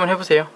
한번 해보세요.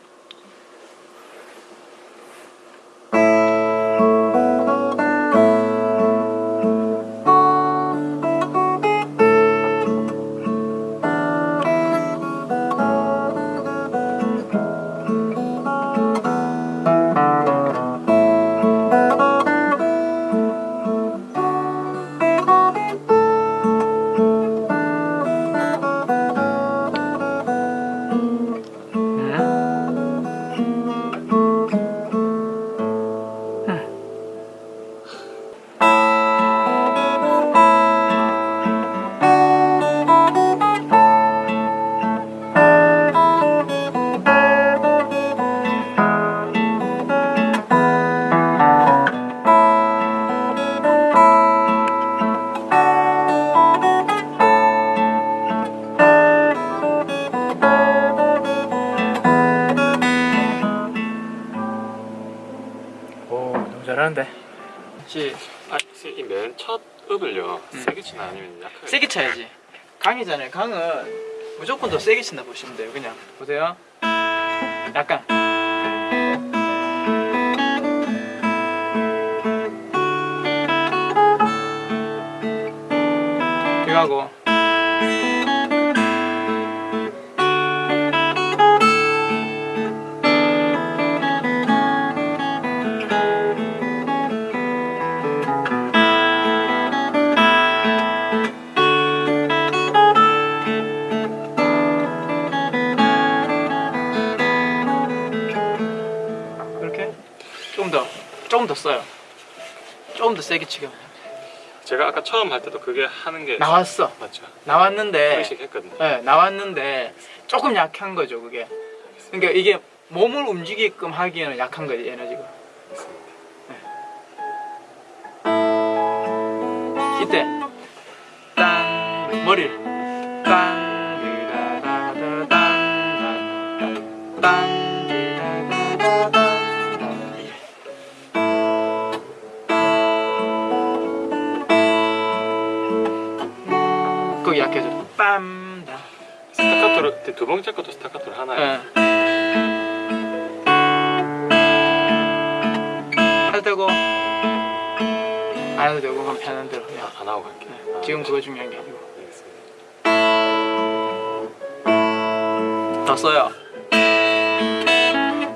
시 아, 이맨첫 읍을요 세게 치나 아니면 약하게 세게 쳐야지. 강이잖아요. 강은 무조건 더 세게 친다 보시면 돼요. 그냥 보세요. 약간. 이거 하고. 써요. 조금 더 세게 치게. 제가 아까 처음 할 때도 그게 하는 게 나왔어. 맞죠 나왔는데 했거든요 네, 나왔는데 조금 약한 거죠, 그게. 그러니까 이게 몸을 움직이게끔 하기에는 약한 거지, 에너지가. 이때 땅 머리를 땅 두 번째 것도 스타카토를 하나요 예. 해도 되고 안 해도 되고 그럼 편한 대로 그냥. 안 하고 갈게요 네, 아, 지금 그거 중요한 게 아니고. 알겠습니다. 더 써요.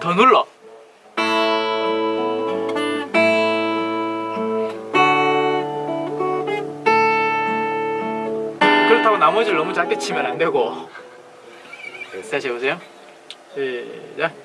더 눌러. 그렇다고 나머지를 너무 작게 치면 안 되고 다시 해보세요. 시작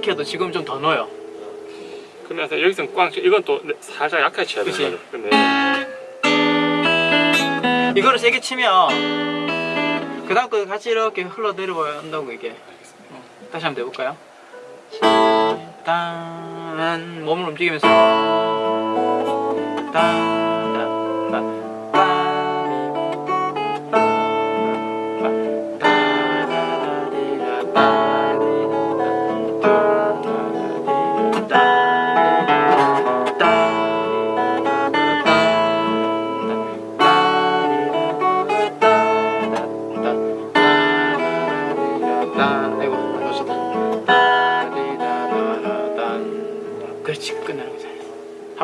어색해도 지금 좀 더 넣어요. 그러면서 여기서는 꽝 치- 이건 또 살짝 약하게 쳐야. 되는 거죠. 이거를 세게 치면 그 다음 거 같이 이렇게 흘러내려간다고 이게. 알겠습니다 어, 다시 한번 해볼까요? 일단 몸을 움직이면서. 아이고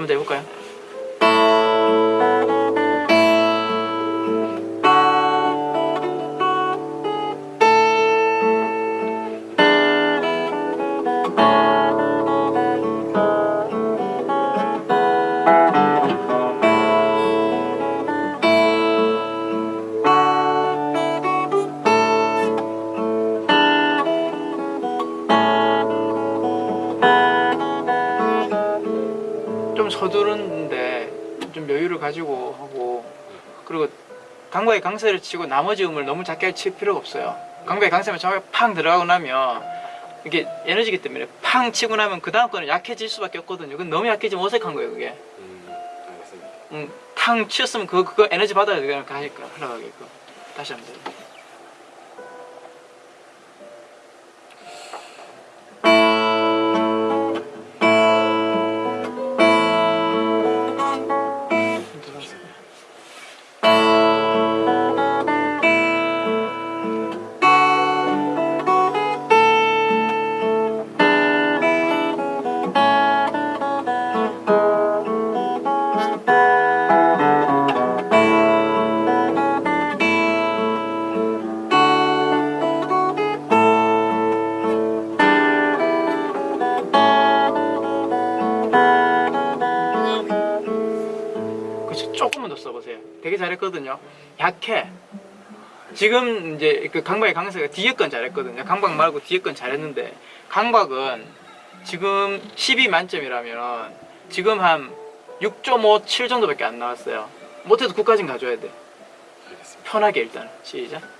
한번 더 해볼까요? 좀 서두른데 좀 여유를 가지고 하고 그리고 강과의 강세를 치고 나머지 음을 너무 작게 칠 필요가 없어요. 강과의 강세만 정확히 팡 들어가고 나면 이게 에너지기 때문에 팡 치고 나면 그 다음 거는 약해질 수밖에 없거든요. 그건 너무 약해지면 어색한 거예요, 그게. 음, 알겠습니다. 음, 탕 치었으면 그거 그거 에너지 받아야 그냥 가니까 흘러가게끔. 다시 한번 더. 그 조금만 더 써보세요. 되게 잘했거든요. 약해. 지금 이제 그 강박의 강세가 뒤에 건 잘했거든요. 강박 말고 뒤에 건 잘했는데 강박은 지금 12 만점이라면 지금 한 6.5, 7 정도밖에 안 나왔어요. 못해도 9까지는 가져야 돼. 편하게 일단 시작.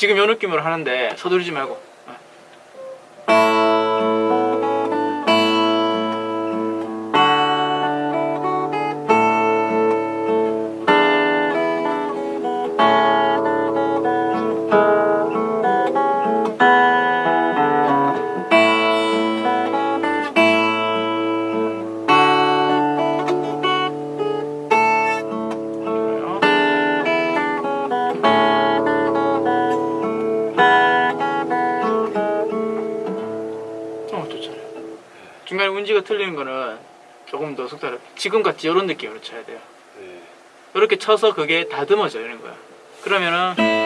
지금 요 느낌으로 하는데 서두르지 말고 운지가 틀리는 거는 조금 더 속도를 지금 같이 이런 느낌으로 쳐야 돼요. 네. 이렇게 쳐서 그게 다듬어져는 거야. 그러면은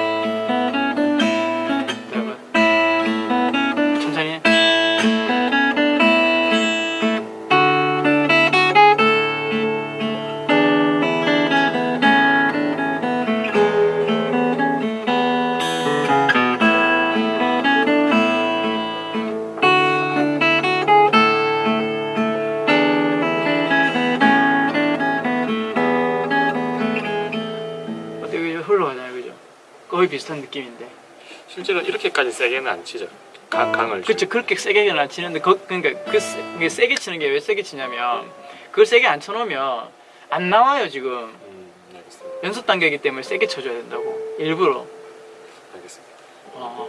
거의 비슷한 느낌인데 실제로 이렇게까지 세게는 안 치죠. 강, 강을. 그쵸 그렇게 세게는 안 치는데 거, 그러니까 그 세, 이게 세게 치는 게 왜 세게 치냐면 그걸 세게 안 쳐놓으면 안 나와요 지금 음, 알겠습니다. 연습 단계이기 때문에 세게 쳐줘야 된다고 일부러 알겠습니다. 어,